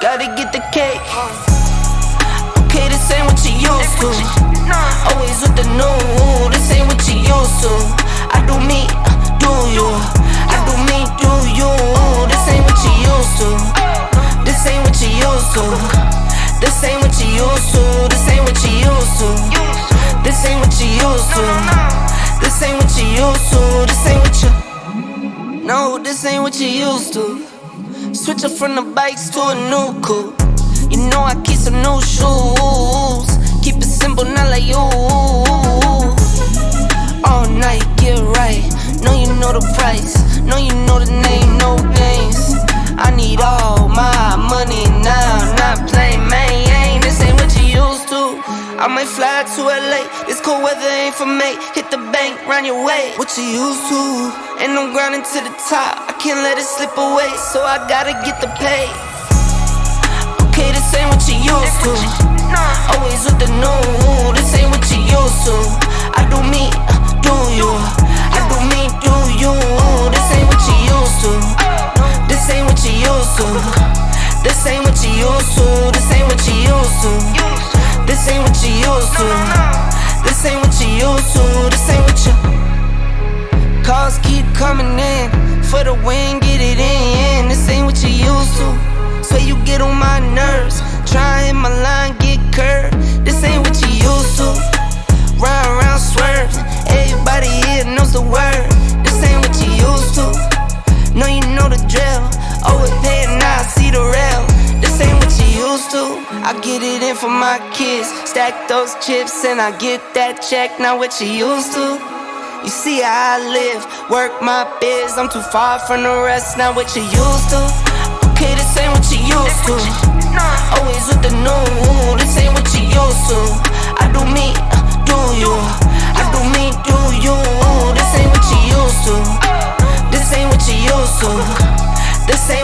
gotta get the cake. Okay, this ain't what you used to. Always with the new, this ain't what you used to. I do me, do you? I do me, do you? This ain't what you used to. This ain't what you used to. This ain't what you used to. This ain't what you used to. This ain't what you used to. This ain't what you used to. This ain't what you. No, this ain't what you used to. Switch from the bikes to a new coupe. You know I keep some new shoes. Keep it simple, not like you. All night, get right. Know you know the price. Know you know the name, no games. I need all my money now, not playing I might fly to LA. This cold weather ain't for me. Hit the bank, run your way. What you used to? And I'm grinding to the top. I can't let it slip away, so I gotta get the pay. Okay, this ain't what you used to. Always with the new. This ain't what you used to. I do me, do you? I do me, do you? This ain't what you used to. This ain't what you used to. This ain't what you used to. This ain't what you used to. To. This ain't what you. Calls keep coming in for the win, get it in. This ain't what you used to. So you get on my nerves. Trying my line, I get it in for my kids. Stack those chips and I get that check. Not what you used to. You see how I live, work my biz. I'm too far from the rest, not what you used to. Okay, this ain't what you used to. Always with the new, this ain't what you used to. I do me, do you? I do me, do you? This ain't what you used to. This ain't what you used to. This ain't